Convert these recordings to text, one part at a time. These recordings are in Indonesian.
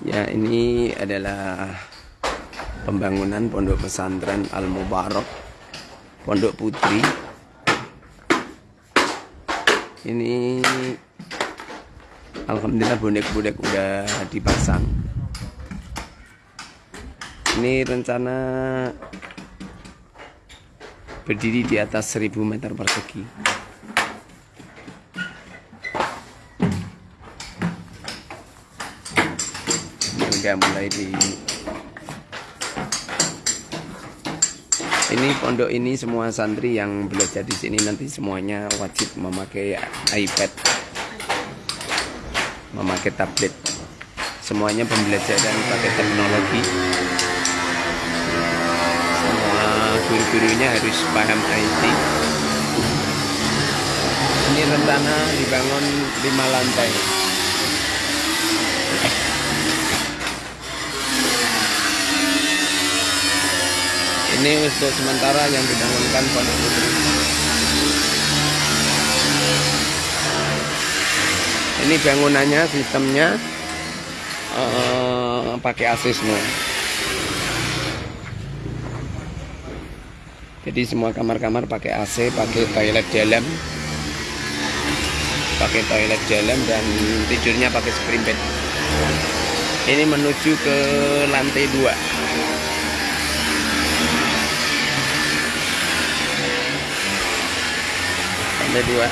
Ya ini adalah pembangunan pondok pesantren Al Mubarak Pondok Putri. Ini Alhamdulillah bonek-bonek udah dipasang. Ini rencana berdiri di atas 1000 meter persegi. Ini udah mulai di Ini pondok ini semua santri yang belajar di sini nanti semuanya wajib memakai iPad, memakai tablet. Semuanya pembelajaran pakai teknologi. Semua guru-gurunya harus paham IT. Ini rencana dibangun lima lantai. Ini untuk sementara yang dibangunkan Pondok Putri. Ini bangunannya, sistemnya uh, pakai AC semua. Jadi semua kamar-kamar pakai AC, pakai toilet dalam, pakai toilet dalam dan tidurnya pakai spring bed. Ini menuju ke lantai 2 lantai dua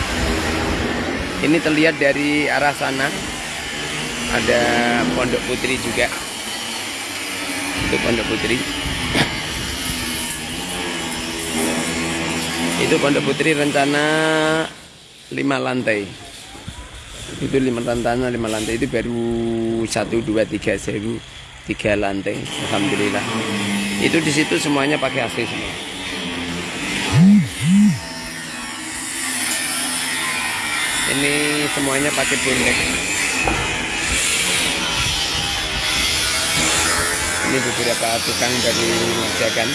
ini terlihat dari arah sana. Ada pondok putri juga. Itu pondok putri. Itu pondok putri rencana lima lantai. Itu lima lantai lima lantai. Itu baru satu dua tiga seru tiga lantai. Alhamdulillah. Itu di situ semuanya pakai AC semua ini semuanya pakai bonek ini beberapa tukang dari mengerjakan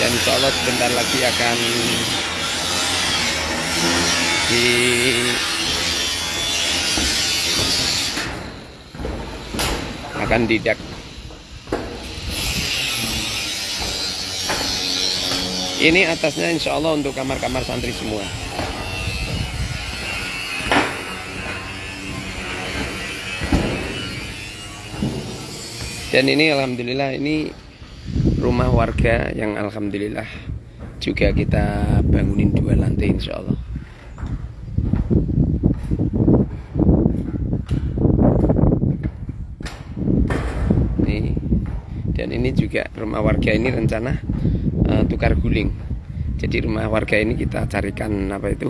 dan insya Allah sebentar lagi akan di akan didak. Ini atasnya insya Allah untuk kamar-kamar santri semua dan ini alhamdulillah ini rumah warga yang alhamdulillah juga kita bangunin dua lantai insya Allah dan ini juga rumah warga ini rencana uh, tukar guling. Jadi rumah warga ini kita carikan apa itu?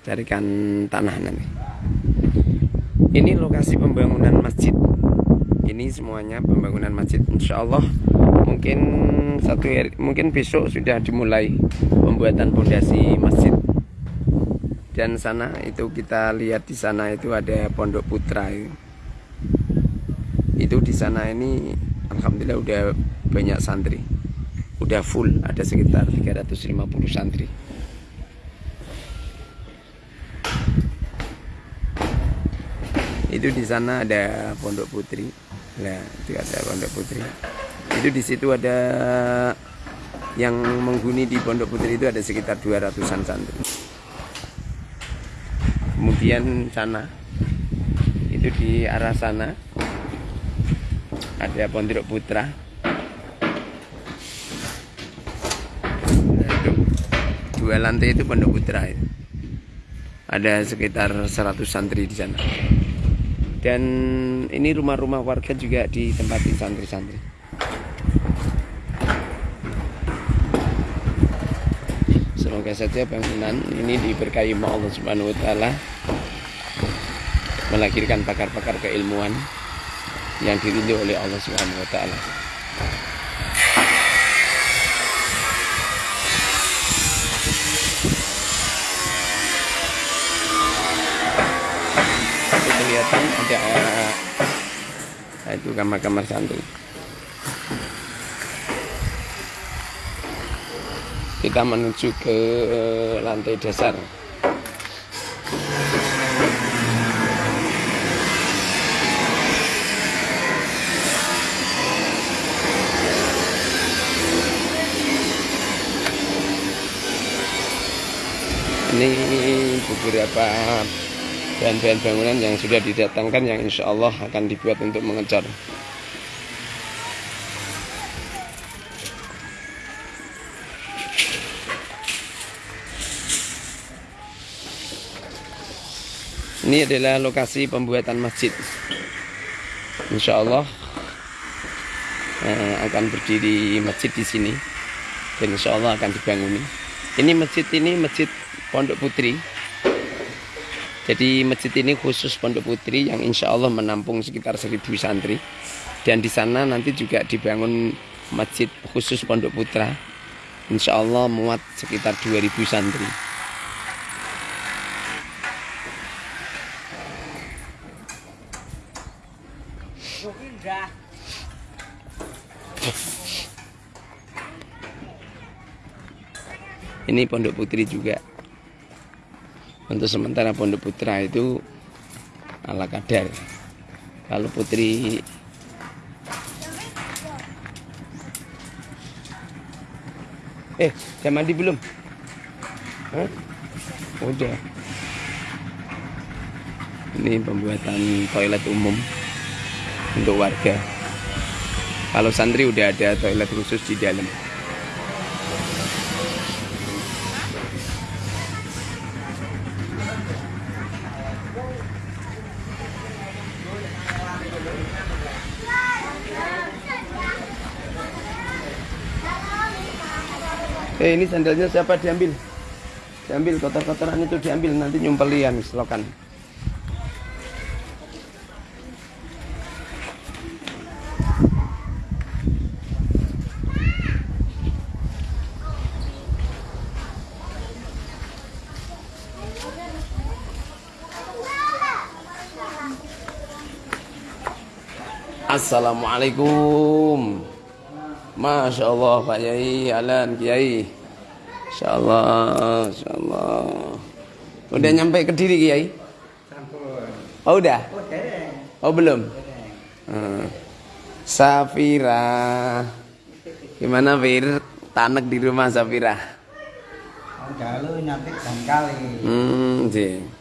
Carikan tanah nanti. Ini lokasi pembangunan masjid ini semuanya pembangunan masjid insya Allah mungkin satu hari, mungkin besok sudah dimulai pembuatan fondasi masjid. Dan sana itu kita lihat di sana itu ada pondok putra. Itu, itu di sana ini alhamdulillah udah banyak santri. Udah full ada sekitar 350 santri itu di sana ada pondok putri Nah, itu ada Pondok Putri. Itu di situ ada yang menghuni di Pondok Putri itu ada sekitar 200-an santri. Kemudian sana itu di arah sana ada Pondok Putra. Dua lantai itu Pondok Putra. Ada sekitar 100 santri di sana dan ini rumah-rumah warga juga ditempati santri-santri semoga saja bangunan ini diberkahi Allah Subhanahu wa taala melahirkan pakar-pakar keilmuan yang dirindu oleh Allah Subhanahu wa taala. itu kamar-kamar santri kita menuju ke eh, lantai dasar. Ini beberapa bahan-bahan bangunan yang sudah didatangkan yang insya Allah akan dibuat untuk mengecor Ini adalah lokasi pembuatan masjid. Insya Allah eh, akan berdiri masjid di sini dan insya Allah akan dibangun. Ini masjid ini masjid Pondok Putri. Jadi masjid ini khusus Pondok Putri yang insya Allah menampung sekitar 1000 santri. Dan di sana nanti juga dibangun masjid khusus Pondok Putra. Insya Allah muat sekitar 2000 santri. Ini Pondok Putri juga. Untuk sementara Pondok Putra itu ala kadar. Kalau Putri Eh, udah mandi belum? Hah? Udah. Ini pembuatan toilet umum untuk warga. Kalau santri udah ada toilet khusus di dalam. Eh ini sandalnya siapa diambil? Diambil kotor-kotoran itu diambil nanti nyumpeli ya mislokan. Assalamualaikum. Masya Allah Pak Yai, Alan Kiai. Insya Allah, Insya Allah. Udah nyampe ke diri Kiai? Oh udah? Oh belum? Hmm. Safira. Gimana Fir? Tanek di rumah Safira? Kalau nyampe dan kali. Hmm, sih.